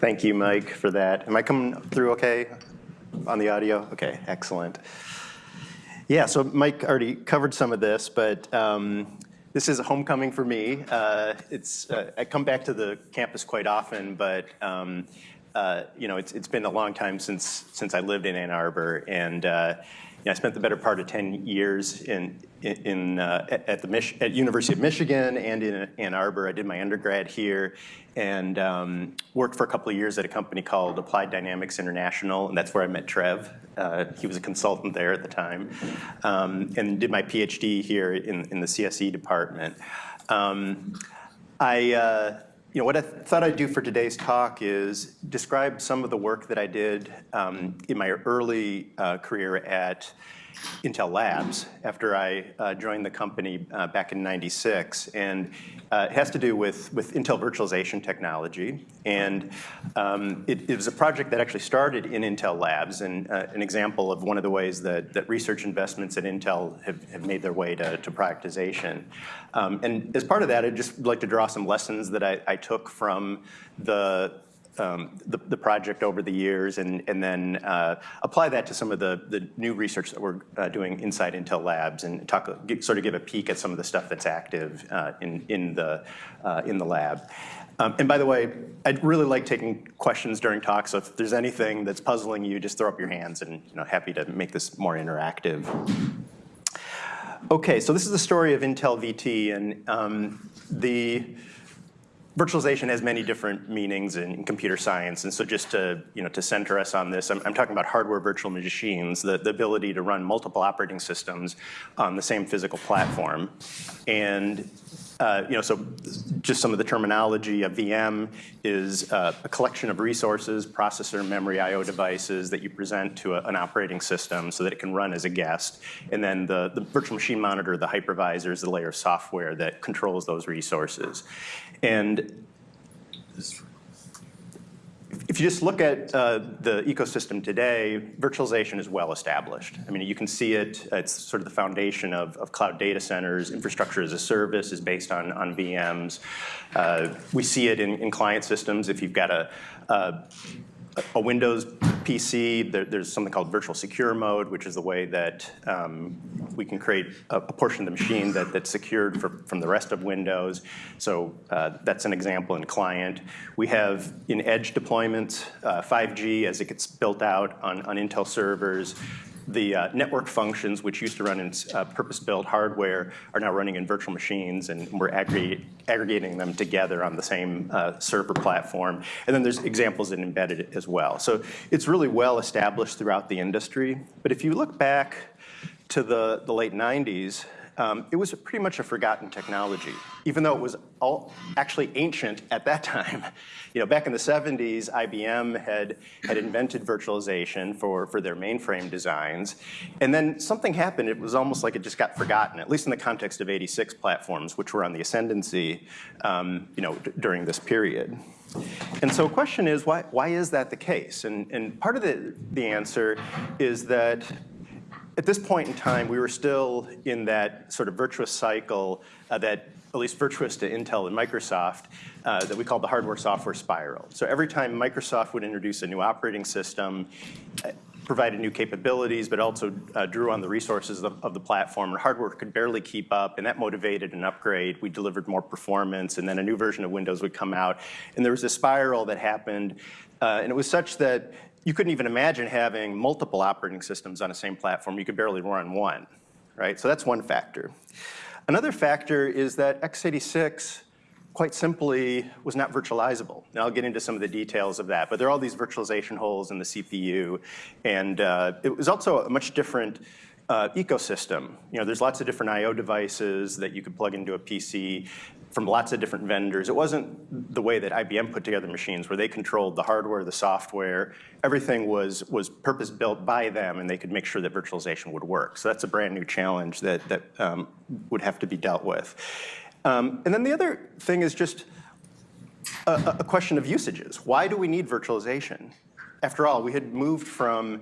Thank you, Mike, for that. Am I coming through okay on the audio? Okay, excellent. Yeah, so Mike already covered some of this, but um, this is a homecoming for me. Uh, it's uh, I come back to the campus quite often, but um, uh, you know it's, it's been a long time since since I lived in Ann Arbor, and uh, know, I spent the better part of 10 years in, in, uh, at the Mich at University of Michigan and in Ann Arbor. I did my undergrad here and um, worked for a couple of years at a company called Applied Dynamics International, and that's where I met Trev. Uh, he was a consultant there at the time, um, and did my PhD here in, in the CSE department. Um, I, uh, you know, what I th thought I'd do for today's talk is describe some of the work that I did um, in my early uh, career at Intel Labs after I uh, joined the company uh, back in 96. And uh, it has to do with, with Intel virtualization technology. And um, it, it, was a project that actually started in Intel Labs and uh, an example of one of the ways that, that research investments at Intel have, have made their way to, to productization. Um, and as part of that, I'd just like to draw some lessons that I, I took from the um, the, project over the years and, and then uh, apply that to some of the, the new research that we're uh, doing inside Intel Labs and talk, get, sort of give a peek at some of the stuff that's active uh, in, in, the, uh, in the lab. Um, and by the way, I'd really like taking questions during talks. So if there's anything that's puzzling you, just throw up your hands and you know, happy to make this more interactive. Okay, so this is the story of Intel VT and um, the virtualization has many different meanings in, computer science, and so just to, you know, to center us on this, I'm, I'm talking about hardware virtual machines, the, the, ability to run multiple operating systems on the same physical platform. And uh, you know, so just some of the terminology, a VM is uh, a collection of resources, processor, memory, I.O. devices that you present to a, an operating system so that it can run as a guest. And then the, the virtual machine monitor, the hypervisor, is the layer of software that controls those resources. And if you just look at uh, the ecosystem today, virtualization is well established. I mean, you can see it, it's sort of the foundation of, of cloud data centers. Infrastructure as a service is based on, on VMs. Uh, we see it in, in client systems. If you've got a, a a Windows PC, there, there's something called virtual secure mode, which is the way that um, we can create a, a, portion of the machine that, that's secured for, from the rest of Windows. So uh, that's an example in client. We have in edge deployments, uh, 5G as it gets built out on, on Intel servers, the uh, network functions, which used to run in uh, purpose-built hardware, are now running in virtual machines, and we're aggregate, aggregating them together on the same uh, server platform. And then there's examples in embedded as well. So it's really well established throughout the industry. But if you look back to the, the late 90s, um, it was pretty much a forgotten technology, even though it was all actually ancient at that time. You know, back in the 70s, IBM had, had invented virtualization for, for their mainframe designs. And then something happened. It was almost like it just got forgotten, at least in the context of 86 platforms, which were on the ascendancy, um, you know, during this period. And so the question is, why, why is that the case? And, and part of the, the answer is that at this point in time, we were still in that sort of virtuous cycle uh, that, at least virtuous to Intel and Microsoft, uh, that we call the hardware software spiral. So every time Microsoft would introduce a new operating system, uh, provided new capabilities, but also uh, drew on the resources of, of, the platform, and hardware could barely keep up, and that motivated an upgrade. We delivered more performance, and then a new version of Windows would come out. And there was a spiral that happened, uh, and it was such that you couldn't even imagine having multiple operating systems on the same platform. You could barely run one, right? So that's one factor. Another factor is that x86 quite simply was not virtualizable. Now I'll get into some of the details of that, but there are all these virtualization holes in the CPU, and uh, it was also a much different uh, ecosystem. You know, there's lots of different I.O. devices that you could plug into a PC from lots of different vendors. It wasn't the way that IBM put together machines where they controlled the hardware, the software. Everything was, was purpose-built by them and they could make sure that virtualization would work. So that's a brand new challenge that, that um, would have to be dealt with. Um, and then the other thing is just a, a question of usages. Why do we need virtualization? After all, we had moved from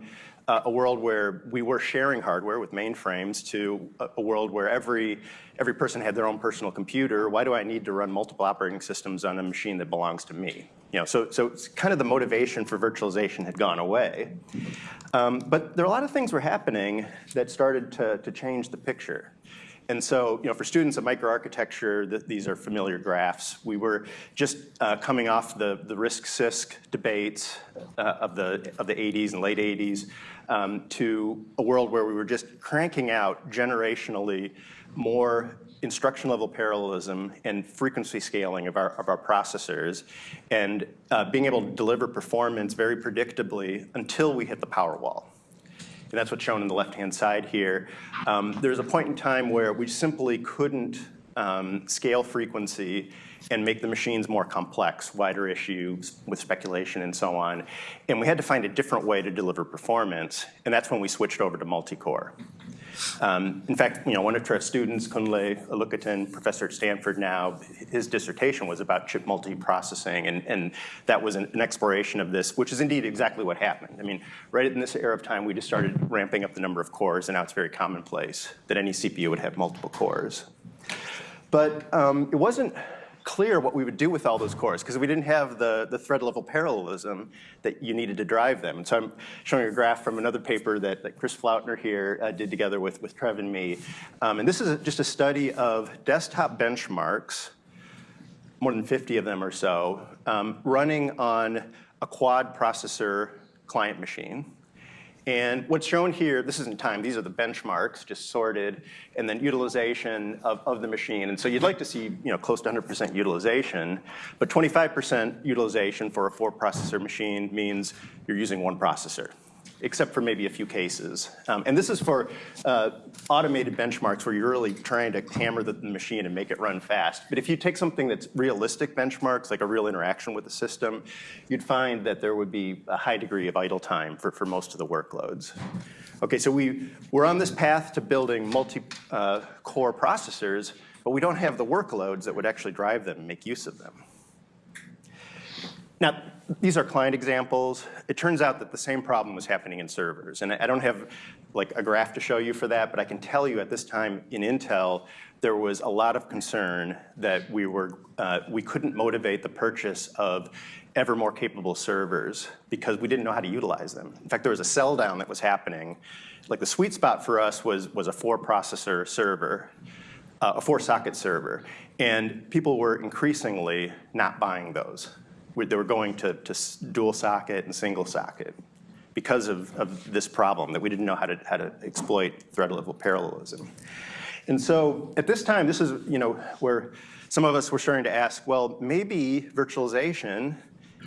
a world where we were sharing hardware with mainframes to a, a, world where every, every person had their own personal computer. Why do I need to run multiple operating systems on a machine that belongs to me? You know, so, so it's kind of the motivation for virtualization had gone away. Um, but there are a lot of things were happening that started to, to change the picture. And so, you know, for students of microarchitecture, th these are familiar graphs. We were just uh, coming off the, the RISC-CISC debates uh, of, the, of the 80s and late 80s um, to a world where we were just cranking out generationally more instruction level parallelism and frequency scaling of our, of our processors and uh, being able to deliver performance very predictably until we hit the power wall and that's what's shown on the left-hand side here. Um, there's a point in time where we simply couldn't um, scale frequency and make the machines more complex, wider issues with speculation and so on. And we had to find a different way to deliver performance, and that's when we switched over to multi-core. Um, in fact, you know, one of our students, Kunle Olukotun, professor at Stanford now, his dissertation was about chip multiprocessing, and, and that was an, an, exploration of this, which is indeed exactly what happened. I mean, right in this era of time, we just started ramping up the number of cores, and now it's very commonplace that any CPU would have multiple cores. But um, it wasn't clear what we would do with all those cores because we didn't have the, the thread level parallelism that you needed to drive them. And so I'm showing a graph from another paper that, that Chris Flautner here uh, did together with, with Trev and me. Um, and this is just a study of desktop benchmarks, more than 50 of them or so, um, running on a quad processor client machine. And what's shown here, this isn't time, these are the benchmarks, just sorted, and then utilization of, of the machine. And so you'd like to see you know, close to 100% utilization, but 25% utilization for a four processor machine means you're using one processor except for maybe a few cases. Um, and this is for uh, automated benchmarks where you're really trying to hammer the, machine and make it run fast. But if you take something that's realistic benchmarks, like a real interaction with the system, you'd find that there would be a high degree of idle time for, for most of the workloads. Okay, so we, we're on this path to building multi-core uh, processors, but we don't have the workloads that would actually drive them and make use of them. Now, these are client examples. It turns out that the same problem was happening in servers. And I don't have like a graph to show you for that, but I can tell you at this time in Intel, there was a lot of concern that we were, uh, we couldn't motivate the purchase of ever more capable servers because we didn't know how to utilize them. In fact, there was a sell down that was happening. Like the sweet spot for us was, was a four processor server, uh, a four socket server. And people were increasingly not buying those they were going to, to dual socket and single socket because of, of this problem that we didn't know how to, how to exploit thread level parallelism. And so at this time, this is you know where some of us were starting to ask, well, maybe virtualization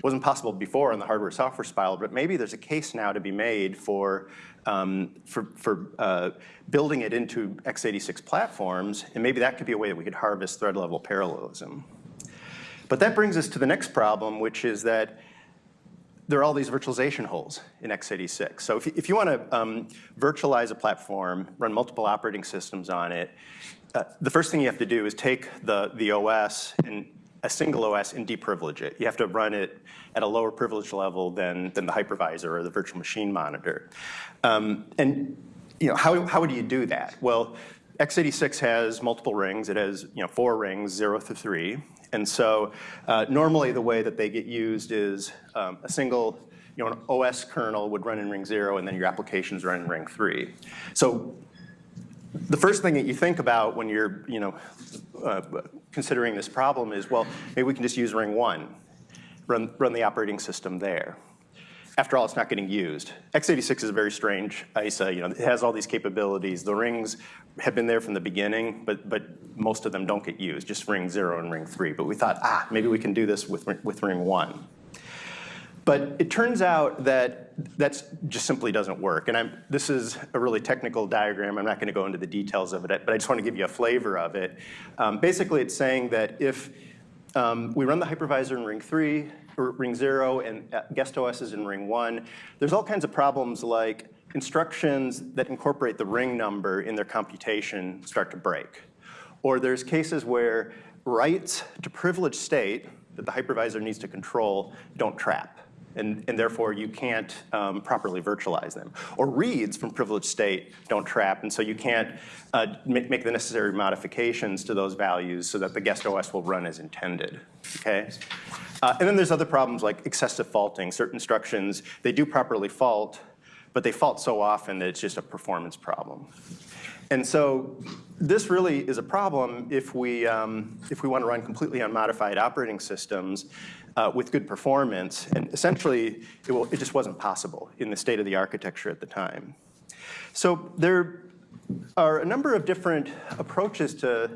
wasn't possible before in the hardware software spiral, but maybe there's a case now to be made for um, for, for uh, building it into x86 platforms, and maybe that could be a way that we could harvest thread level parallelism. But that brings us to the next problem, which is that there are all these virtualization holes in x86. So if, if you want to um, virtualize a platform, run multiple operating systems on it, uh, the first thing you have to do is take the, the OS and a single OS and deprivilege it. You have to run it at a lower privilege level than, than the hypervisor or the virtual machine monitor. Um, and you know, how, how would you do that? Well, x86 has multiple rings. It has you know, four rings, zero through three. And so uh, normally the way that they get used is um, a single, you know, an OS kernel would run in ring zero and then your applications run in ring three. So the first thing that you think about when you're, you know, uh, considering this problem is, well, maybe we can just use ring one, run, run the operating system there after all, it's not getting used. x86 is a very strange ISA. You know, it has all these capabilities. The rings have been there from the beginning, but, but most of them don't get used, just ring zero and ring three. But we thought, ah, maybe we can do this with, with ring one. But it turns out that that just simply doesn't work. And I'm, this is a really technical diagram. I'm not going to go into the details of it, but I just want to give you a flavor of it. Um, basically, it's saying that if um, we run the hypervisor in ring three, ring zero and uh, guest OS is in ring one. There's all kinds of problems like instructions that incorporate the ring number in their computation start to break. Or there's cases where writes to privileged state that the hypervisor needs to control don't trap. And, and therefore you can't um, properly virtualize them. Or reads from privileged state don't trap, and so you can't uh, make, the necessary modifications to those values so that the guest OS will run as intended, okay? Uh, and then there's other problems like excessive faulting. Certain instructions, they do properly fault, but they fault so often that it's just a performance problem. And so this really is a problem if we, um, if we want to run completely unmodified operating systems uh, with good performance. And essentially, it, will, it just wasn't possible in the state of the architecture at the time. So there are a number of different approaches to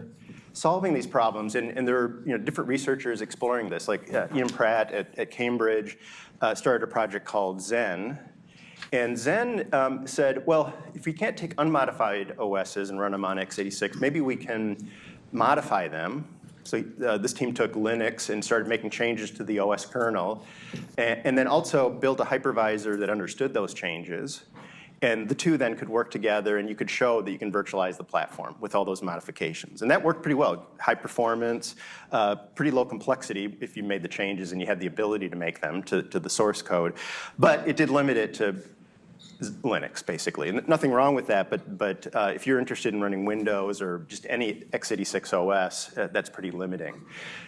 solving these problems, and, and there are you know, different researchers exploring this, like uh, Ian Pratt at, at Cambridge uh, started a project called Xen, and Xen um, said, well, if we can't take unmodified OSs and run them on x86, maybe we can modify them so uh, this team took Linux and started making changes to the OS kernel, and, and, then also built a hypervisor that understood those changes. And the two then could work together and you could show that you can virtualize the platform with all those modifications. And that worked pretty well. High performance, uh, pretty low complexity if you made the changes and you had the ability to make them to, to the source code. But it did limit it to Linux, basically. And nothing wrong with that, but, but uh, if you're interested in running Windows or just any x86 OS, uh, that's pretty limiting.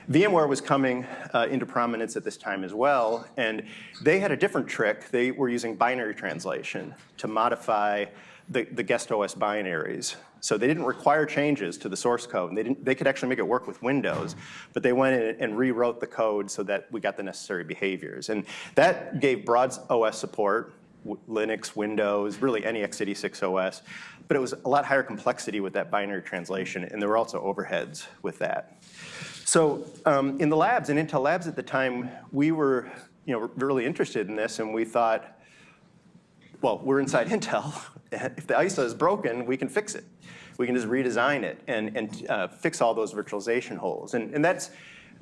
VMware was coming uh, into prominence at this time as well, and they had a different trick. They were using binary translation to modify the, the guest OS binaries. So they didn't require changes to the source code. They, didn't, they could actually make it work with Windows, but they went in and rewrote the code so that we got the necessary behaviors. And that gave broad OS support Linux, Windows, really any x86 OS. But it was a lot higher complexity with that binary translation, and there were also overheads with that. So um, in the labs, in Intel labs at the time, we were you know, really interested in this, and we thought, well, we're inside Intel. if the ISA is broken, we can fix it. We can just redesign it and, and uh, fix all those virtualization holes. And, and that's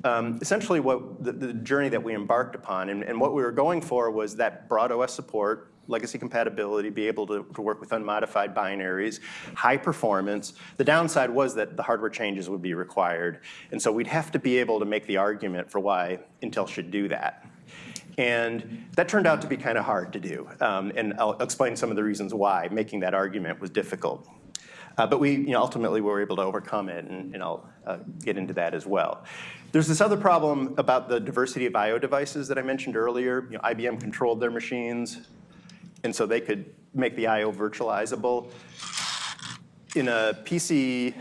um, essentially what the, the, journey that we embarked upon. And, and, what we were going for was that broad OS support, legacy compatibility, be able to, to, work with unmodified binaries, high performance. The downside was that the hardware changes would be required. And so we'd have to be able to make the argument for why Intel should do that. And that turned out to be kind of hard to do. Um, and I'll explain some of the reasons why making that argument was difficult. Uh, but we you know, ultimately were able to overcome it, and, and I'll uh, get into that as well. There's this other problem about the diversity of I.O. devices that I mentioned earlier. You know, IBM controlled their machines, and so they could make the I.O. virtualizable. In a PC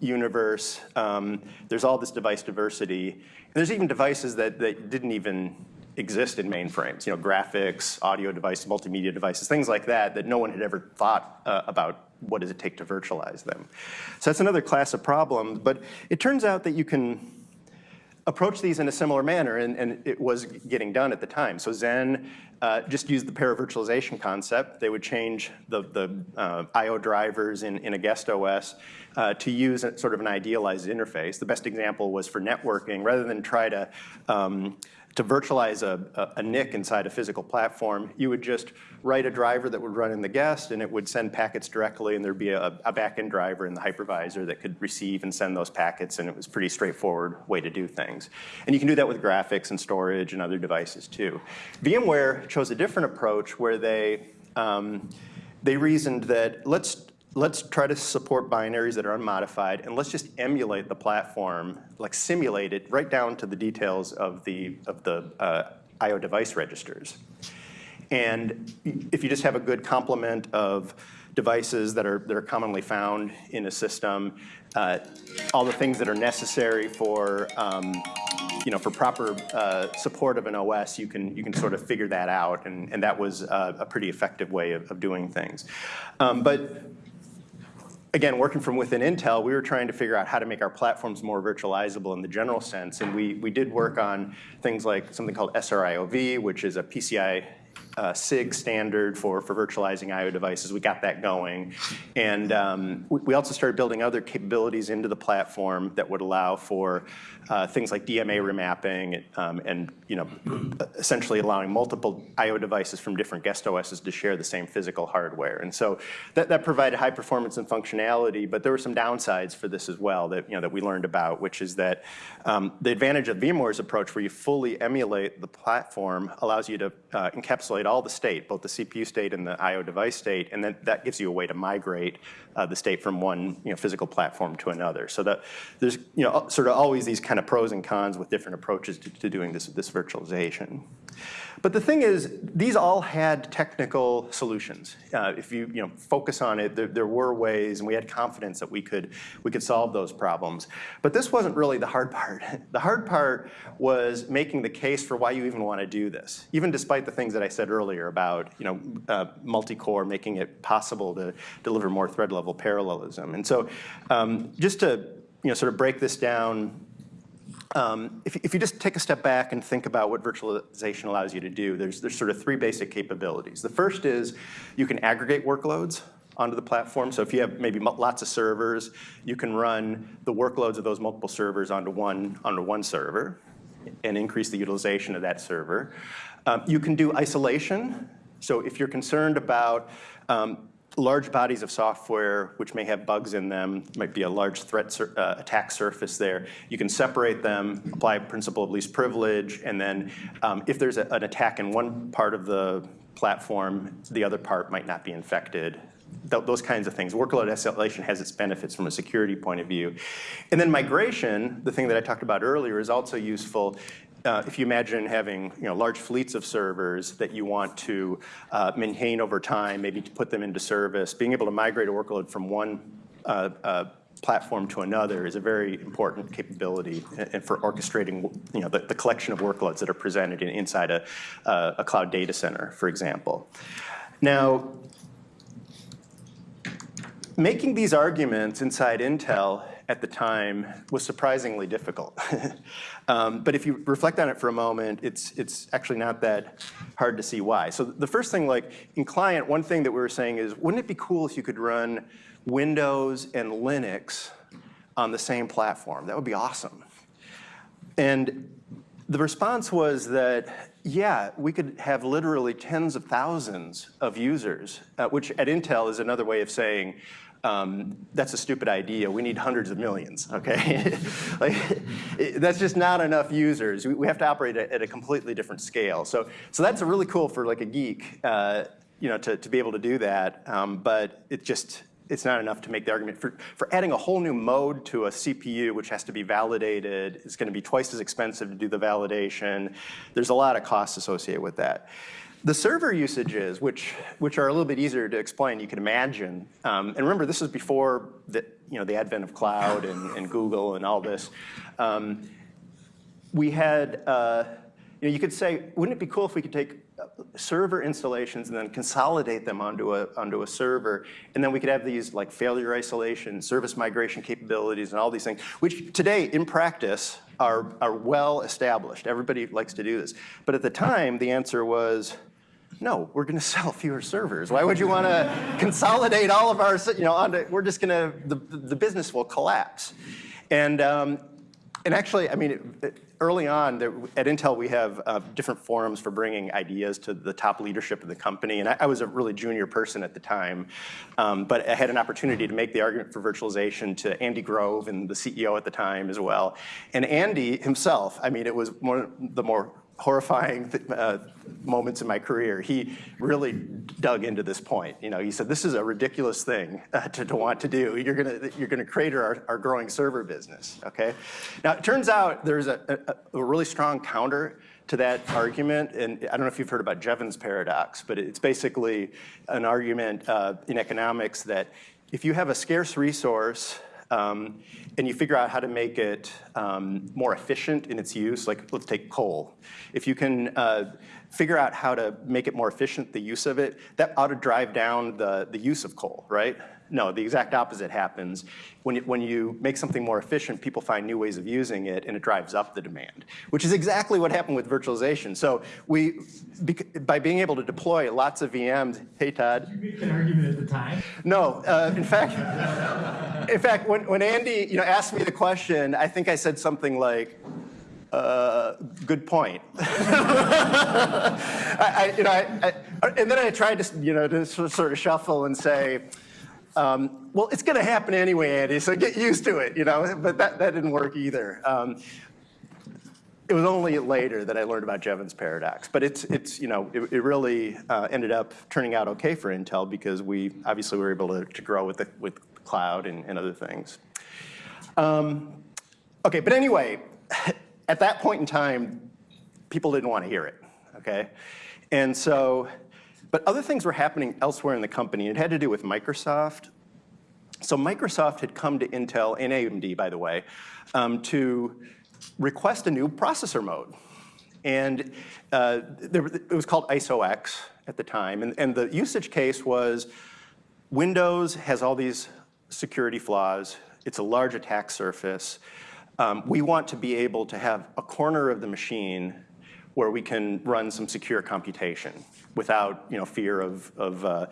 universe, um, there's all this device diversity. And there's even devices that, that didn't even exist in mainframes, you know, graphics, audio devices, multimedia devices, things like that, that no one had ever thought uh, about what does it take to virtualize them. So that's another class of problems, but it turns out that you can approach these in a similar manner, and, and it was getting done at the time. So Xen uh, just used the paravirtualization concept. They would change the, the uh, I.O. drivers in, in a guest OS uh, to use a, sort of an idealized interface. The best example was for networking. Rather than try to um, to virtualize a, a, NIC inside a physical platform, you would just write a driver that would run in the guest and it would send packets directly and there'd be a, a backend driver in the hypervisor that could receive and send those packets and it was a pretty straightforward way to do things. And you can do that with graphics and storage and other devices too. VMware chose a different approach where they, um, they reasoned that let's let's try to support binaries that are unmodified and let's just emulate the platform, like simulate it right down to the details of the, of the uh, IO device registers. And if you just have a good complement of devices that are, that are commonly found in a system, uh, all the things that are necessary for, um, you know, for proper uh, support of an OS, you can, you can sort of figure that out, and, and that was a, a pretty effective way of, of doing things. Um, but again, working from within Intel, we were trying to figure out how to make our platforms more virtualizable in the general sense. And we, we did work on things like something called SRIOV, which is a PCI uh, SIG standard for, for virtualizing I.O. devices. We got that going. And um, we, we also started building other capabilities into the platform that would allow for uh, things like DMA remapping um, and you know, essentially allowing multiple I.O. devices from different guest OSs to share the same physical hardware. And so that, that provided high performance and functionality, but there were some downsides for this as well that, you know, that we learned about, which is that um, the advantage of VMware's approach where you fully emulate the platform allows you to uh, encapsulate all the state, both the CPU state and the I.O. device state, and then that gives you a way to migrate uh, the state from one you know, physical platform to another. So that there's you know, sort of always these kind of pros and cons with different approaches to, to doing this, this virtualization. But the thing is, these all had technical solutions. Uh, if you, you know, focus on it, there, there, were ways, and we had confidence that we could, we could solve those problems. But this wasn't really the hard part. The hard part was making the case for why you even want to do this, even despite the things that I said earlier about, you know, uh, multi-core, making it possible to deliver more thread-level parallelism. And so um, just to, you know, sort of break this down um, if, if, you just take a step back and think about what virtualization allows you to do, there's, there's sort of three basic capabilities. The first is you can aggregate workloads onto the platform. So if you have maybe lots of servers, you can run the workloads of those multiple servers onto one, onto one server and increase the utilization of that server. Um, you can do isolation. So if you're concerned about um, large bodies of software which may have bugs in them, might be a large threat sur uh, attack surface there. You can separate them, apply principle of least privilege, and then um, if there's a, an attack in one part of the platform, the other part might not be infected. Th those kinds of things. Workload isolation has its benefits from a security point of view. And then migration, the thing that I talked about earlier, is also useful uh, if you imagine having you know, large fleets of servers that you want to uh, maintain over time, maybe to put them into service, being able to migrate a workload from one uh, uh platform to another is a very important capability and for orchestrating you know, the, the, collection of workloads that are presented in, inside a, uh, a cloud data center, for example. Now, making these arguments inside Intel at the time was surprisingly difficult. um, but if you reflect on it for a moment, it's, it's actually not that hard to see why. So the first thing, like in client, one thing that we were saying is, wouldn't it be cool if you could run Windows and Linux on the same platform? That would be awesome. And the response was that, yeah, we could have literally tens of thousands of users, uh, which at Intel is another way of saying um, that's a stupid idea. We need hundreds of millions, okay? like, it, that's just not enough users. We, we have to operate at, at, a completely different scale. So, so that's really cool for like a geek, uh, you know, to, to be able to do that. Um, but it just, it's not enough to make the argument. For, for adding a whole new mode to a CPU, which has to be validated, it's going to be twice as expensive to do the validation. There's a lot of costs associated with that. The server usages, which, which are a little bit easier to explain, you can imagine. Um, and remember, this is before the, you know, the advent of cloud and, and Google and all this. Um, we had, uh, you know, you could say, wouldn't it be cool if we could take uh, server installations and then consolidate them onto a, onto a server, and then we could have these like failure isolation, service migration capabilities, and all these things, which today, in practice, are, are well established. Everybody likes to do this. But at the time, the answer was, no, we're going to sell fewer servers. Why would you want to consolidate all of our, you know, onto, we're just going to, the, the business will collapse. And, um, and actually, I mean, early on, at Intel, we have uh, different forums for bringing ideas to the top leadership of the company. And I, I was a really junior person at the time, um, but I had an opportunity to make the argument for virtualization to Andy Grove and the CEO at the time as well. And Andy himself, I mean, it was one of the more horrifying uh, moments in my career, he really dug into this point. You know, he said, this is a ridiculous thing uh, to, to, want to do. You're gonna, you're gonna crater our, our growing server business, okay? Now, it turns out there's a, a, a really strong counter to that argument, and I don't know if you've heard about Jevons paradox, but it's basically an argument uh, in economics that if you have a scarce resource um, and you figure out how to make it um, more efficient in its use, like let's take coal. If you can uh, figure out how to make it more efficient, the use of it, that ought to drive down the, the use of coal, right? No, the exact opposite happens. When you, when you make something more efficient, people find new ways of using it, and it drives up the demand, which is exactly what happened with virtualization. So we, by being able to deploy lots of VMs, hey Todd, You make an argument at the time. no, uh, in fact, in fact, when, when Andy, you know, asked me the question, I think I said something like, uh, "Good point." I, I, you know, I, I, and then I tried to, you know, to sort of shuffle and say, um, "Well, it's going to happen anyway, Andy, so get used to it," you know. But that, that didn't work either. Um, it was only later that I learned about Jevons paradox, but it's, it's you know, it, it really uh, ended up turning out okay for Intel because we obviously were able to, to grow with the, with cloud and, and other things. Um, okay, but anyway, at that point in time, people didn't want to hear it, okay? And so, but other things were happening elsewhere in the company. It had to do with Microsoft. So Microsoft had come to Intel and AMD, by the way, um, to request a new processor mode. And uh, there, it was called ISOX at the time. And, and the usage case was Windows has all these security flaws. It's a large attack surface. Um, we want to be able to have a corner of the machine where we can run some secure computation without you know, fear of, of uh,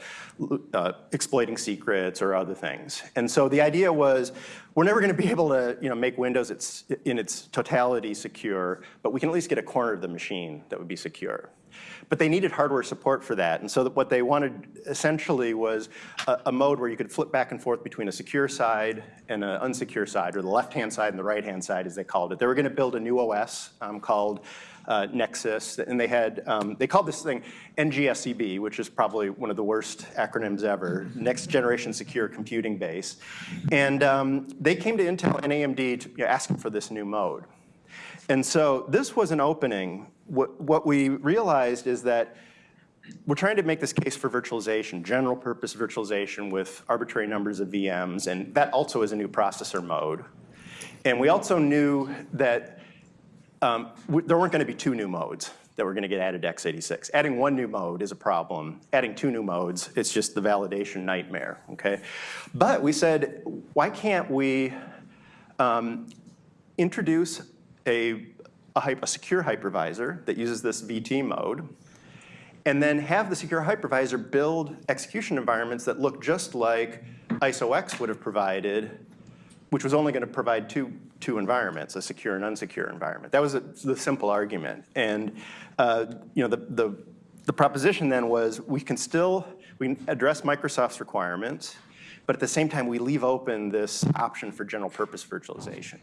uh, exploiting secrets or other things. And so the idea was, we're never going to be able to you know, make Windows its, in its totality secure, but we can at least get a corner of the machine that would be secure. But they needed hardware support for that. And so that what they wanted essentially was a, a, mode where you could flip back and forth between a secure side and an unsecure side, or the left-hand side and the right-hand side, as they called it. They were going to build a new OS um, called uh, Nexus, and they had, um, they called this thing NGSCB, which is probably one of the worst acronyms ever, Next Generation Secure Computing Base. And um, they came to Intel and AMD to, you know, asking for this new mode. And so this was an opening. What, what we realized is that we're trying to make this case for virtualization, general purpose virtualization with arbitrary numbers of VMs, and that also is a new processor mode. And we also knew that um, there weren't going to be two new modes that were going to get added to x86. Adding one new mode is a problem. Adding two new modes, it's just the validation nightmare, okay? But we said, why can't we um, introduce a, a, a secure hypervisor that uses this VT mode, and then have the secure hypervisor build execution environments that look just like ISOX would have provided which was only going to provide two, two environments, a secure and unsecure environment. That was a, the simple argument. And uh, you know, the, the, the proposition then was we can still we address Microsoft's requirements, but at the same time we leave open this option for general purpose virtualization.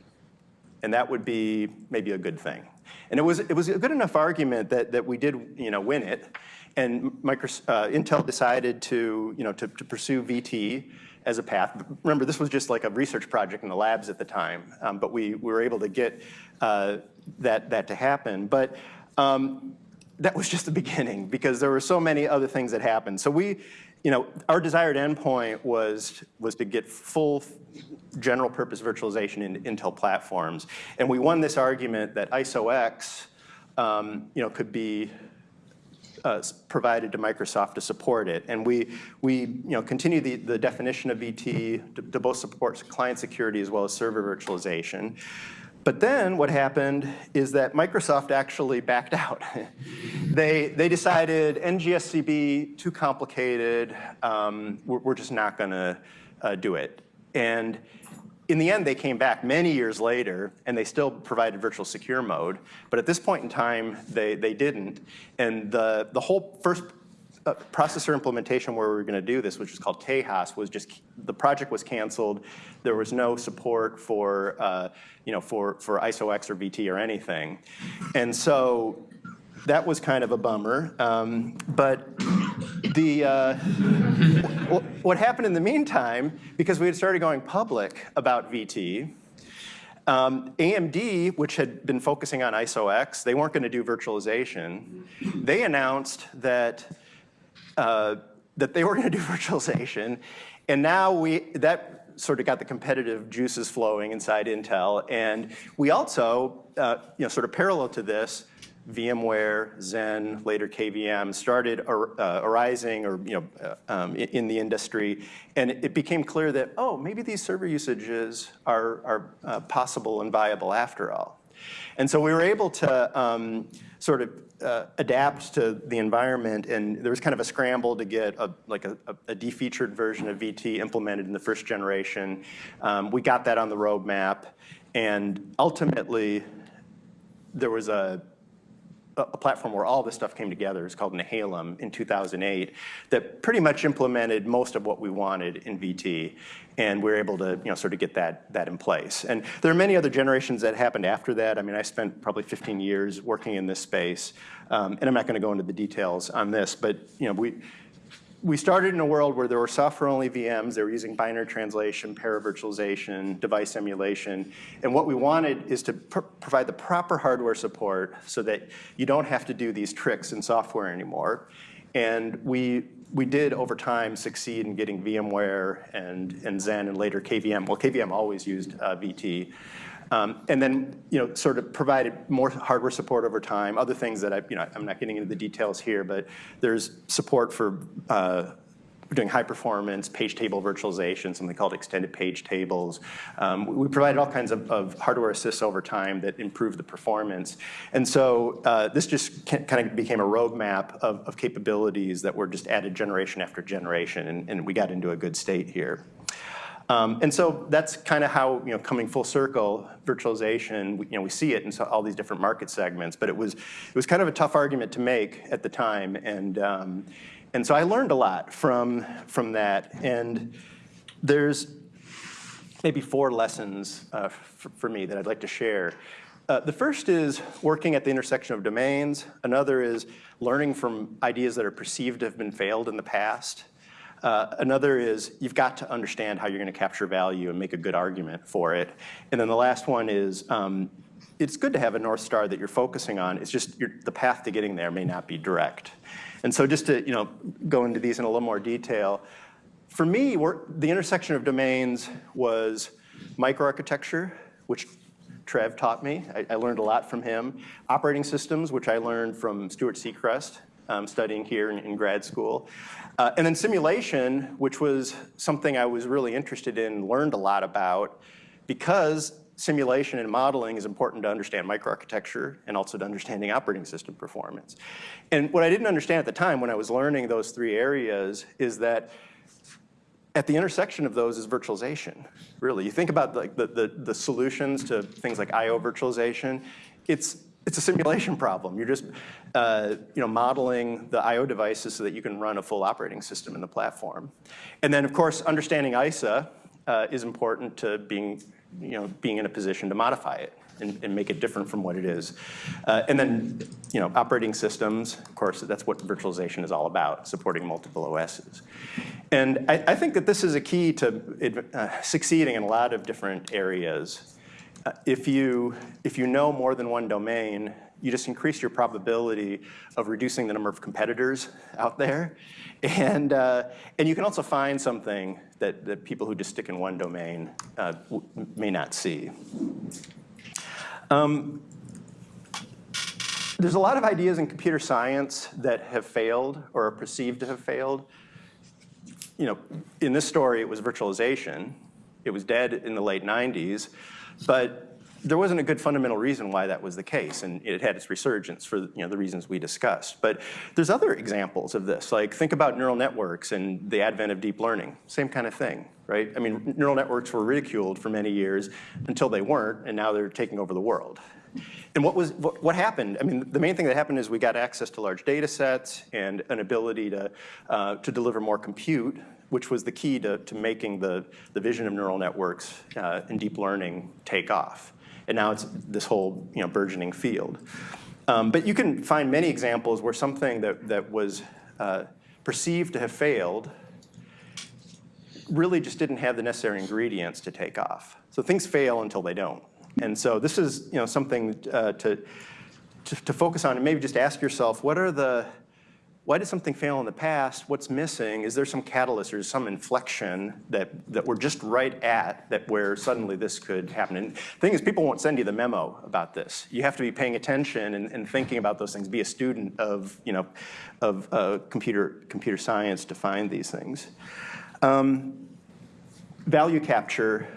And that would be maybe a good thing. And it was, it was a good enough argument that, that we did you know, win it. And Microsoft, uh, Intel decided to, you know, to, to pursue VT as a path. Remember, this was just like a research project in the labs at the time, um, but we, we, were able to get uh, that, that to happen. But um, that was just the beginning because there were so many other things that happened. So we, you know, our desired endpoint was, was to get full general purpose virtualization in Intel platforms. And we won this argument that ISOX, um, you know, could be uh, provided to Microsoft to support it. And we, we you know, continue the, the definition of VT to, to both support client security as well as server virtualization. But then what happened is that Microsoft actually backed out. they, they decided NGSCB, too complicated, um, we're, we're, just not gonna uh, do it. And in the end, they came back many years later, and they still provided virtual secure mode. But at this point in time, they, they didn't. And the, the whole first uh, processor implementation where we were going to do this, which was called Tejas, was just the project was canceled. There was no support for uh, you know for for ISOX or VT or anything, and so that was kind of a bummer. Um, but the, uh, what happened in the meantime, because we had started going public about VT, um, AMD, which had been focusing on ISOX, they weren't going to do virtualization. They announced that uh, that they were going to do virtualization, and now we that sort of got the competitive juices flowing inside Intel, and we also, uh, you know, sort of parallel to this, VMware, Xen, later KVM started uh, arising or you know uh, um, in the industry, and it became clear that oh maybe these server usages are are uh, possible and viable after all, and so we were able to um, sort of uh, adapt to the environment, and there was kind of a scramble to get a, like a, a defeatured version of VT implemented in the first generation. Um, we got that on the roadmap, and ultimately, there was a a platform where all this stuff came together. It's called Nehalem in 2008 that pretty much implemented most of what we wanted in VT. And we were able to you know, sort of get that, that in place. And there are many other generations that happened after that. I mean, I spent probably 15 years working in this space. Um, and I'm not going to go into the details on this, but you know, we, we started in a world where there were software-only VMs. They were using binary translation, paravirtualization, device emulation. And what we wanted is to pr provide the proper hardware support so that you don't have to do these tricks in software anymore. And we, we did, over time, succeed in getting VMware and, and Xen and later KVM. Well, KVM always used uh, VT. Um, and then, you know, sort of provided more hardware support over time. Other things that I, you know, I'm not getting into the details here, but there's support for uh, doing high performance page table virtualization, something called extended page tables. Um, we provided all kinds of, of, hardware assists over time that improved the performance. And so uh, this just kind of became a roadmap of, of, capabilities that were just added generation after generation, and, and we got into a good state here. Um, and so that's kind of how, you know, coming full circle, virtualization, you know, we see it in all these different market segments, but it was, it was kind of a tough argument to make at the time. And, um, and so I learned a lot from, from that. And there's maybe four lessons uh, for, me that I'd like to share. Uh, the first is working at the intersection of domains. Another is learning from ideas that are perceived to have been failed in the past. Uh, another is you've got to understand how you're going to capture value and make a good argument for it. And then the last one is um, it's good to have a North Star that you're focusing on. It's just the path to getting there may not be direct. And so just to you know, go into these in a little more detail, for me, the intersection of domains was microarchitecture, which Trev taught me. I, I, learned a lot from him. Operating systems, which I learned from Stuart Sechrest, um, studying here in, in grad school. Uh, and then simulation, which was something I was really interested in, learned a lot about, because simulation and modeling is important to understand microarchitecture and also to understanding operating system performance. And what I didn't understand at the time when I was learning those three areas is that at the intersection of those is virtualization, really. You think about like the, the, the solutions to things like I.O. virtualization, it's it's a simulation problem. You're just uh, you know, modeling the I.O. devices so that you can run a full operating system in the platform. And then, of course, understanding ISA uh, is important to being, you know, being in a position to modify it and, and make it different from what it is. Uh, and then, you know, operating systems, of course, that's what virtualization is all about, supporting multiple OSs. And I, I think that this is a key to uh, succeeding in a lot of different areas if you, if you know more than one domain, you just increase your probability of reducing the number of competitors out there. And, uh, and you can also find something that, that people who just stick in one domain uh, may not see. Um, there's a lot of ideas in computer science that have failed or are perceived to have failed. You know, in this story, it was virtualization. It was dead in the late 90s. But there wasn't a good fundamental reason why that was the case, and it had its resurgence for you know, the reasons we discussed. But there's other examples of this, like think about neural networks and the advent of deep learning, same kind of thing, right? I mean, neural networks were ridiculed for many years until they weren't, and now they're taking over the world. And what was what, what, happened? I mean, the main thing that happened is we got access to large data sets and an ability to uh, to deliver more compute which was the key to, to making the, the vision of neural networks uh, and deep learning take off. And now it's this whole you know, burgeoning field. Um, but you can find many examples where something that, that was uh, perceived to have failed really just didn't have the necessary ingredients to take off. So things fail until they don't. And so this is you know, something uh, to, to, to focus on and maybe just ask yourself, what are the why did something fail in the past? What's missing? Is there some catalyst or some inflection that, that we're just right at that where suddenly this could happen? And the thing is, people won't send you the memo about this. You have to be paying attention and, and thinking about those things, be a student of, you know, of uh, computer, computer science to find these things. Um, value capture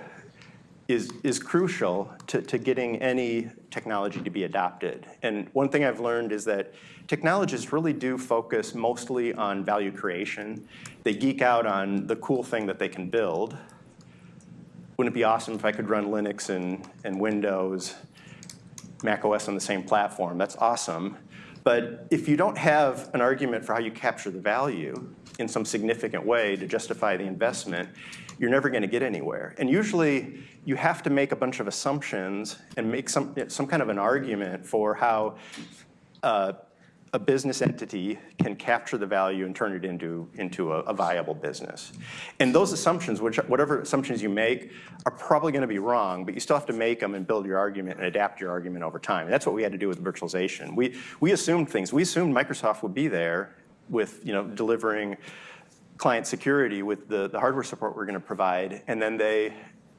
is, is crucial to, to getting any technology to be adopted. And one thing I've learned is that technologists really do focus mostly on value creation. They geek out on the cool thing that they can build. Wouldn't it be awesome if I could run Linux and, and Windows, Mac OS on the same platform? That's awesome. But if you don't have an argument for how you capture the value in some significant way to justify the investment, you're never going to get anywhere. And usually, you have to make a bunch of assumptions and make some, some kind of an argument for how uh, a business entity can capture the value and turn it into, into a, a, viable business. And those assumptions, which, whatever assumptions you make, are probably going to be wrong, but you still have to make them and build your argument and adapt your argument over time. And that's what we had to do with virtualization. We, we assumed things. We assumed Microsoft would be there with you know, delivering client security with the, the hardware support we're going to provide, and then they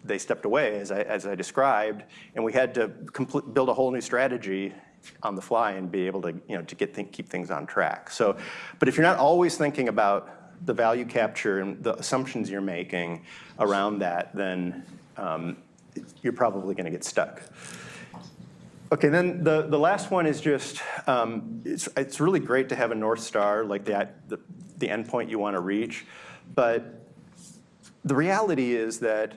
they stepped away, as I, as I described, and we had to build a whole new strategy on the fly and be able to, you know, to get th keep things on track. So, but if you're not always thinking about the value capture and the assumptions you're making around that, then um, you're probably going to get stuck. Okay, then the, the last one is just, um, it's, it's really great to have a North Star, like the, the, the endpoint you want to reach. But the reality is that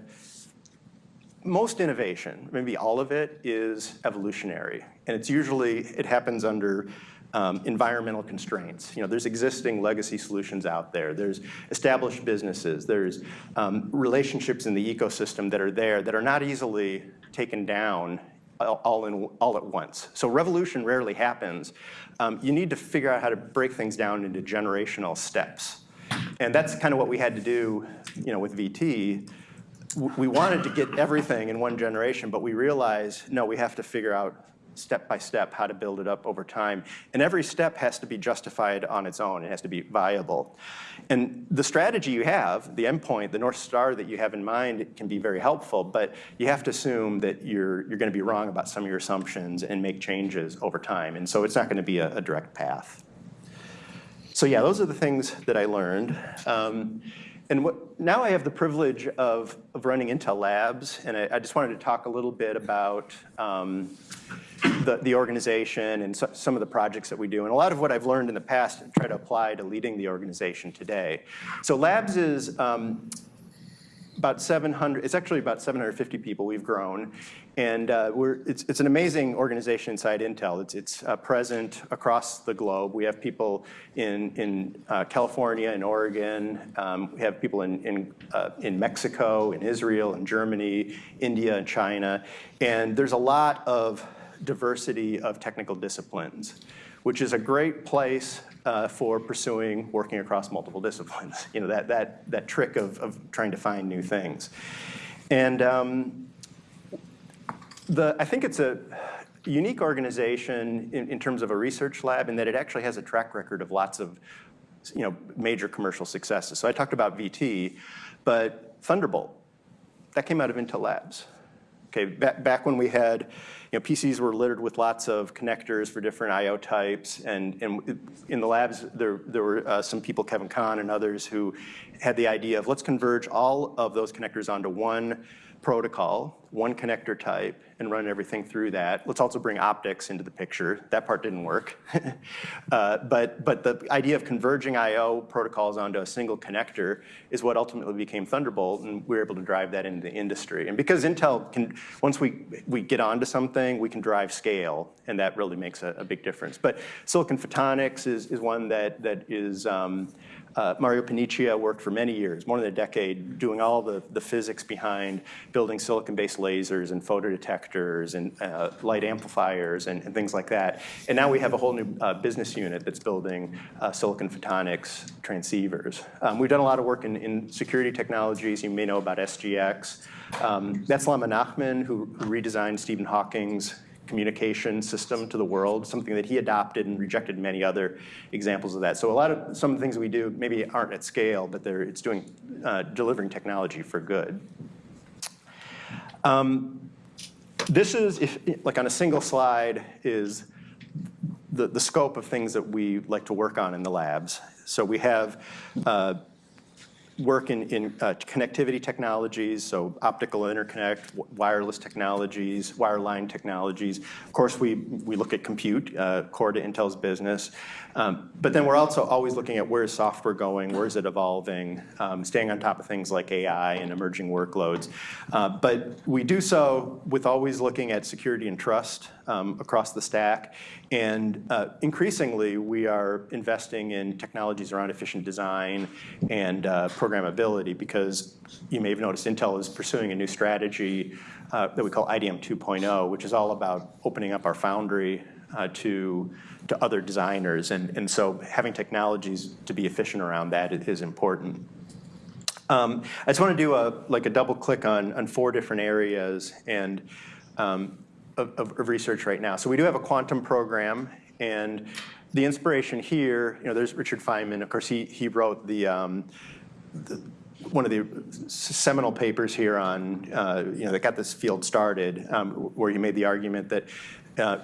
most innovation, maybe all of it, is evolutionary. And it's usually, it happens under um, environmental constraints. You know, there's existing legacy solutions out there. There's established businesses. There's um, relationships in the ecosystem that are there that are not easily taken down all, in, all at once. So revolution rarely happens. Um, you need to figure out how to break things down into generational steps. And that's kind of what we had to do you know, with VT. We wanted to get everything in one generation, but we realized, no, we have to figure out step by step how to build it up over time. And every step has to be justified on its own. It has to be viable. And the strategy you have, the endpoint, the North Star that you have in mind can be very helpful, but you have to assume that you're, you're going to be wrong about some of your assumptions and make changes over time. And so it's not going to be a, a direct path. So yeah, those are the things that I learned. Um, and what, now I have the privilege of, of running Intel Labs, and I, I just wanted to talk a little bit about um, the, the organization and so, some of the projects that we do. And a lot of what I've learned in the past, I try to apply to leading the organization today. So Labs is um, about 700, it's actually about 750 people we've grown. And uh, we're, it's, it's an amazing organization inside Intel. It's, it's uh, present across the globe. We have people in, in uh, California and Oregon. Um, we have people in, in, uh, in Mexico, in Israel, in Germany, India, and China. And there's a lot of diversity of technical disciplines, which is a great place uh, for pursuing working across multiple disciplines. You know, that, that, that trick of, of trying to find new things. And um, the, I think it's a unique organization in, in terms of a research lab in that it actually has a track record of lots of you know, major commercial successes. So I talked about VT, but Thunderbolt, that came out of Intel Labs. Okay, back, back when we had you know, PCs were littered with lots of connectors for different I.O. types, and, and in the labs, there, there were uh, some people, Kevin Kahn and others, who had the idea of let's converge all of those connectors onto one protocol, one connector type, and run everything through that. Let's also bring optics into the picture. That part didn't work. uh, but, but the idea of converging I.O. protocols onto a single connector is what ultimately became Thunderbolt, and we were able to drive that into the industry. And because Intel can, once we, we get onto something, we can drive scale, and that really makes a, a big difference. But silicon photonics is, is one that, that is, um, uh, Mario Paniccia worked for many years, more than a decade, doing all the, the physics behind building silicon-based lasers and photodetectors and uh, light amplifiers and, and, things like that. And now we have a whole new uh, business unit that's building uh, silicon photonics transceivers. Um, we've done a lot of work in, in, security technologies. You may know about SGX. Um, that's Lama Nachman, who redesigned Stephen Hawking's communication system to the world, something that he adopted and rejected many other examples of that. So a lot of some of the things we do maybe aren't at scale, but they're, it's doing, uh, delivering technology for good. Um, this is, if, like on a single slide, is the, the scope of things that we like to work on in the labs. So we have uh, work in, in uh, connectivity technologies, so optical interconnect, wireless technologies, wireline technologies. Of course, we, we look at compute, uh, core to Intel's business. Um, but then we're also always looking at where is software going, where is it evolving, um, staying on top of things like AI and emerging workloads. Uh, but we do so with always looking at security and trust um, across the stack. And uh, increasingly, we are investing in technologies around efficient design and uh, programmability because you may have noticed Intel is pursuing a new strategy uh, that we call IDM 2.0, which is all about opening up our foundry uh, to to other designers. And, and so having technologies to be efficient around that is important. Um, I just want to do a like a double click on, on four different areas and um, of, of, research right now. So we do have a quantum program and the inspiration here, you know, there's Richard Feynman. Of course, he, he wrote the, um, the one of the seminal papers here on, uh, you know, that got this field started, um, where he made the argument that uh,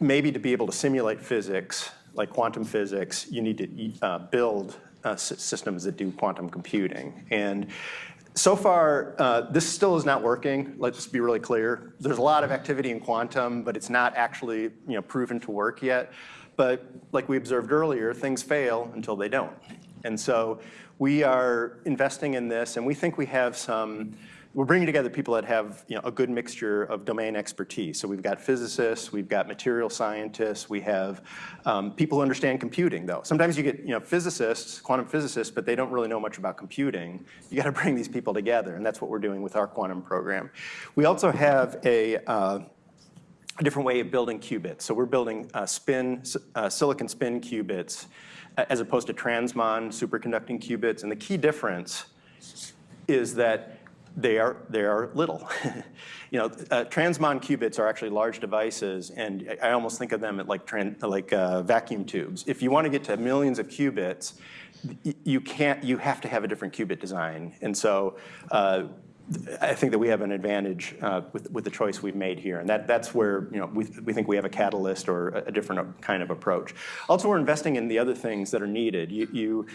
maybe to be able to simulate physics, like quantum physics, you need to uh, build uh, systems that do quantum computing. And so far, uh, this still is not working. Let's be really clear. There's a lot of activity in quantum, but it's not actually you know, proven to work yet. But like we observed earlier, things fail until they don't. And so we are investing in this, and we think we have some we're bringing together people that have you know, a good mixture of domain expertise. So we've got physicists, we've got material scientists, we have um, people who understand computing though. Sometimes you get you know, physicists, quantum physicists, but they don't really know much about computing. You got to bring these people together and that's what we're doing with our quantum program. We also have a uh, a different way of building qubits. So we're building uh, spin, uh, silicon spin qubits as opposed to transmon superconducting qubits. And the key difference is that they are, they are little. you know, uh, transmon qubits are actually large devices, and I almost think of them at like, like uh, vacuum tubes. If you want to get to millions of qubits, you can't, you have to have a different qubit design. And so uh, I think that we have an advantage uh, with, with the choice we've made here, and that, that's where you know, we, we think we have a catalyst or a, different kind of approach. Also, we're investing in the other things that are needed. You, you,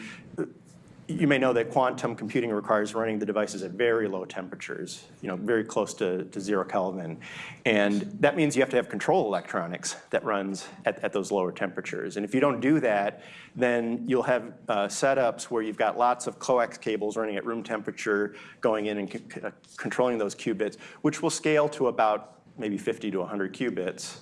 you may know that quantum computing requires running the devices at very low temperatures, you know, very close to, to zero Kelvin. And that means you have to have control electronics that runs at, at those lower temperatures. And if you don't do that, then you'll have uh, setups where you've got lots of coax cables running at room temperature going in and controlling those qubits, which will scale to about maybe 50 to 100 qubits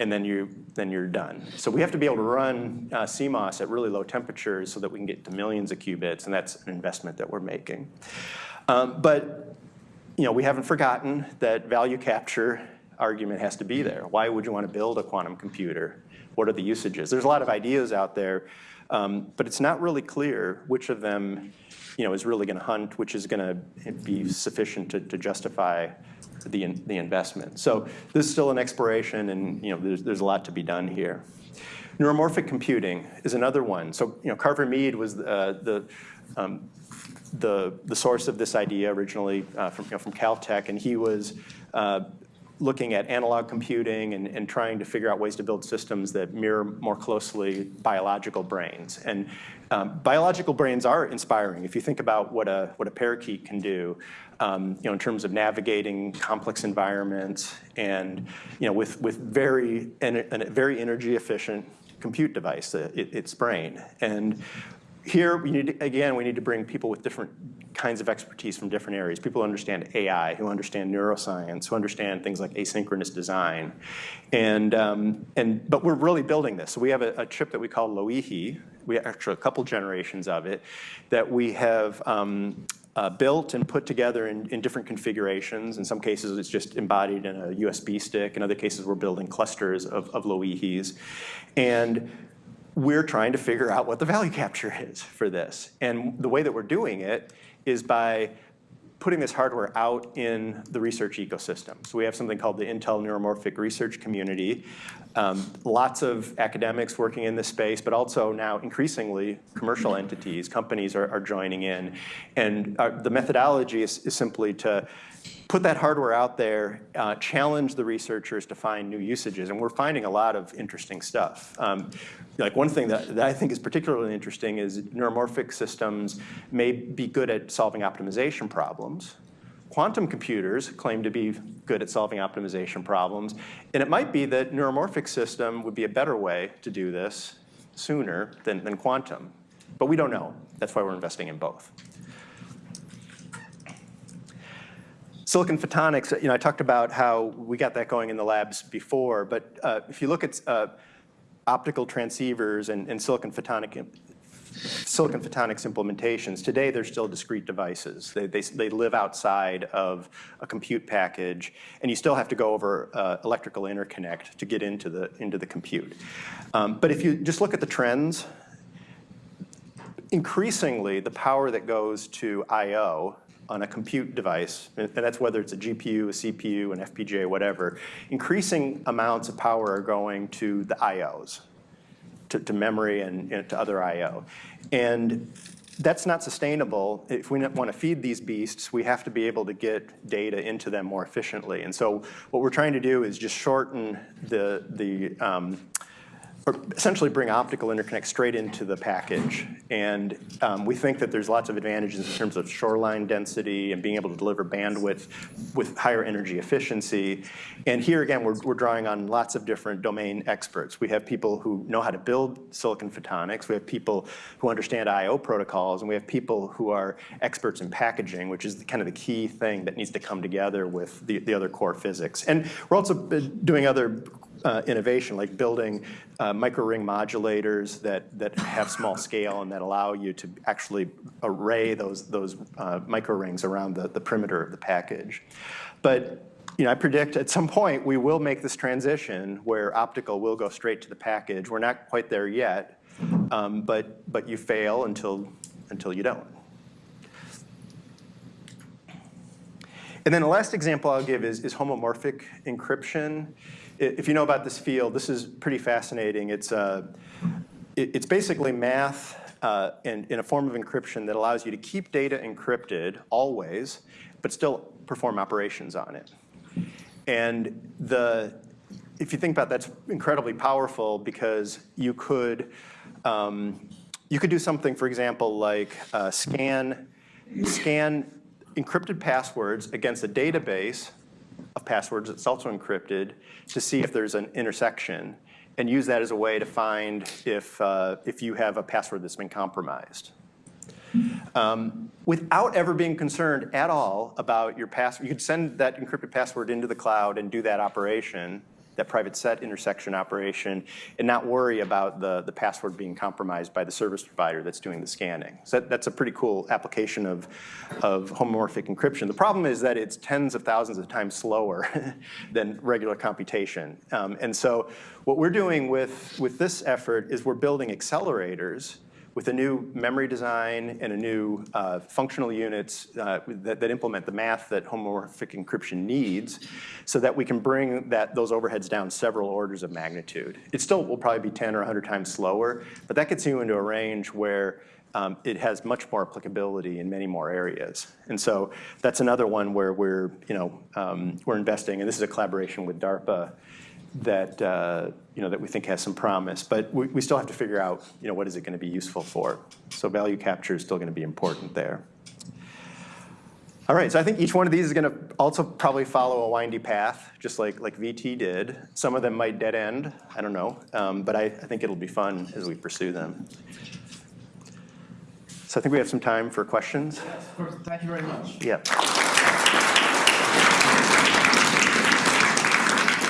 and then, you, then you're done. So we have to be able to run uh, CMOS at really low temperatures so that we can get to millions of qubits, and that's an investment that we're making. Um, but you know, we haven't forgotten that value capture argument has to be there. Why would you want to build a quantum computer? What are the usages? There's a lot of ideas out there, um, but it's not really clear which of them you know, is really going to hunt, which is going to be sufficient to, to justify the, the investment. So this is still an exploration and you know, there's, there's a lot to be done here. Neuromorphic computing is another one. So you know, Carver Mead was uh, the, um, the, the source of this idea originally uh, from, you know, from Caltech, and he was uh, looking at analog computing and, and, trying to figure out ways to build systems that mirror more closely biological brains. And um, biological brains are inspiring. If you think about what a, what a parakeet can do, um, you know, in terms of navigating complex environments and, you know, with, with very, and, a very energy efficient compute device, uh, it, its brain. And here, we need to, again, we need to bring people with different kinds of expertise from different areas. People who understand AI, who understand neuroscience, who understand things like asynchronous design. And, um, and, but we're really building this. So we have a, a, chip that we call Loihi. We have actually a couple generations of it that we have um, uh, built and put together in, in, different configurations. In some cases, it's just embodied in a USB stick. In other cases, we're building clusters of, of Loihis. And we're trying to figure out what the value capture is for this. And the way that we're doing it is by putting this hardware out in the research ecosystem. So we have something called the Intel Neuromorphic Research Community. Um, lots of academics working in this space, but also now increasingly commercial entities, companies are, are joining in. And uh, the methodology is, is simply to put that hardware out there, uh, challenge the researchers to find new usages, and we're finding a lot of interesting stuff. Um, like one thing that, that I think is particularly interesting is neuromorphic systems may be good at solving optimization problems. Quantum computers claim to be good at solving optimization problems, and it might be that neuromorphic system would be a better way to do this sooner than, than quantum. But we don't know. That's why we're investing in both. Silicon photonics, you know, I talked about how we got that going in the labs before, but uh, if you look at uh, optical transceivers and, and silicon photonic silicon photonics implementations, today they're still discrete devices. They, they, they, live outside of a compute package, and you still have to go over uh, electrical interconnect to get into the, into the compute. Um, but if you just look at the trends, increasingly the power that goes to I.O on a compute device, and that's whether it's a GPU, a CPU, an FPGA, whatever, increasing amounts of power are going to the IOs, to, to memory and, to other IO. And that's not sustainable. If we want to feed these beasts, we have to be able to get data into them more efficiently. And so what we're trying to do is just shorten the, the um, or essentially bring optical interconnect straight into the package. And um, we think that there's lots of advantages in terms of shoreline density and being able to deliver bandwidth with higher energy efficiency. And here again, we're, we're drawing on lots of different domain experts. We have people who know how to build silicon photonics. We have people who understand I.O. protocols. And we have people who are experts in packaging, which is the, kind of the key thing that needs to come together with the, the other core physics. And we're also doing other uh, innovation, like building uh, micro-ring modulators that, that have small scale and that allow you to actually array those, those uh, micro-rings around the, the perimeter of the package. But you know, I predict at some point we will make this transition where optical will go straight to the package. We're not quite there yet, um, but, but you fail until, until you don't. And then the last example I'll give is, is homomorphic encryption if you know about this field, this is pretty fascinating. It's, uh, it, it's basically math uh, in, in a form of encryption that allows you to keep data encrypted always, but still perform operations on it. And the, if you think about that, that's incredibly powerful because you could, um, you could do something, for example, like uh, scan, scan encrypted passwords against a database passwords that's also encrypted to see if there's an intersection and use that as a way to find if, uh, if you have a password that's been compromised. Um, without ever being concerned at all about your password. You could send that encrypted password into the cloud and do that operation that private set intersection operation and not worry about the, the password being compromised by the service provider that's doing the scanning. So that, that's a pretty cool application of, of homomorphic encryption. The problem is that it's tens of thousands of times slower than regular computation. Um, and so what we're doing with, with this effort is we're building accelerators with a new memory design and a new uh, functional units uh, that, that, implement the math that homomorphic encryption needs so that we can bring that, those overheads down several orders of magnitude. It still will probably be 10 or 100 times slower, but that gets you into a range where um, it has much more applicability in many more areas. And so that's another one where we're, you know, um, we're investing, and this is a collaboration with DARPA that, uh, you know, that we think has some promise. But we, we still have to figure out, you know, what is it going to be useful for. So value capture is still going to be important there. All right, so I think each one of these is going to also probably follow a windy path, just like, like VT did. Some of them might dead end, I don't know, um, but I, I think it'll be fun as we pursue them. So I think we have some time for questions. Yes, of course. Thank you very much. Yeah.